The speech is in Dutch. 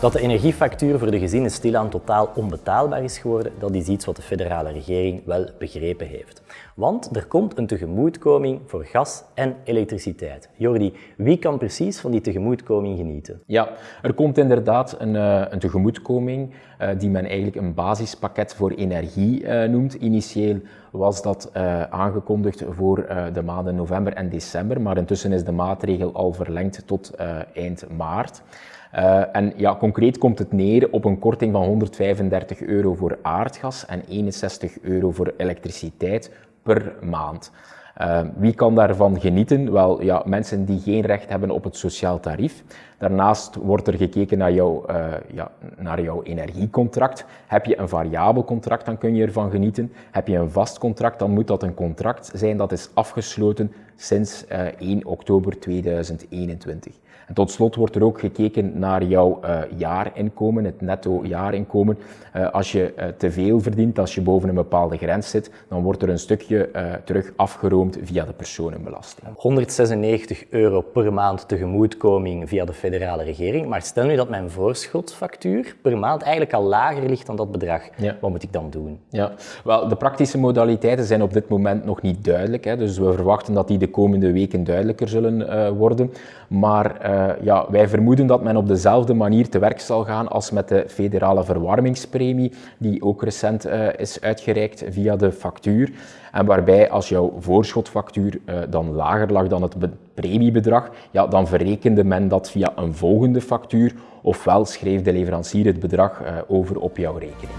Dat de energiefactuur voor de gezinnen stilaan totaal onbetaalbaar is geworden, dat is iets wat de federale regering wel begrepen heeft. Want er komt een tegemoetkoming voor gas en elektriciteit. Jordi, wie kan precies van die tegemoetkoming genieten? Ja, er komt inderdaad een, uh, een tegemoetkoming uh, die men eigenlijk een basispakket voor energie uh, noemt. Initieel was dat aangekondigd voor de maanden november en december, maar intussen is de maatregel al verlengd tot eind maart. Uh, en ja, concreet komt het neer op een korting van 135 euro voor aardgas en 61 euro voor elektriciteit per maand. Uh, wie kan daarvan genieten? Wel, ja, mensen die geen recht hebben op het sociaal tarief. Daarnaast wordt er gekeken naar, jou, uh, ja, naar jouw energiecontract. Heb je een variabel contract, dan kun je ervan genieten. Heb je een vast contract, dan moet dat een contract zijn dat is afgesloten sinds uh, 1 oktober 2021. En tot slot wordt er ook gekeken naar jouw uh, jaarinkomen, het netto jaarinkomen. Als je te veel verdient, als je boven een bepaalde grens zit, dan wordt er een stukje terug afgeroomd via de personenbelasting. 196 euro per maand tegemoetkoming via de federale regering. Maar stel nu dat mijn voorschotfactuur per maand eigenlijk al lager ligt dan dat bedrag. Ja. Wat moet ik dan doen? Ja, wel, de praktische modaliteiten zijn op dit moment nog niet duidelijk. Hè. Dus we verwachten dat die de komende weken duidelijker zullen worden. Maar uh, ja, wij vermoeden dat men op dezelfde manier te werk zal gaan als met de federale verwarmingspremie, die ook recent uh, is uitgereikt via de factuur. En waarbij als jouw schotfactuur uh, dan lager lag dan het premiebedrag, ja, dan verrekende men dat via een volgende factuur, ofwel schreef de leverancier het bedrag eh, over op jouw rekening.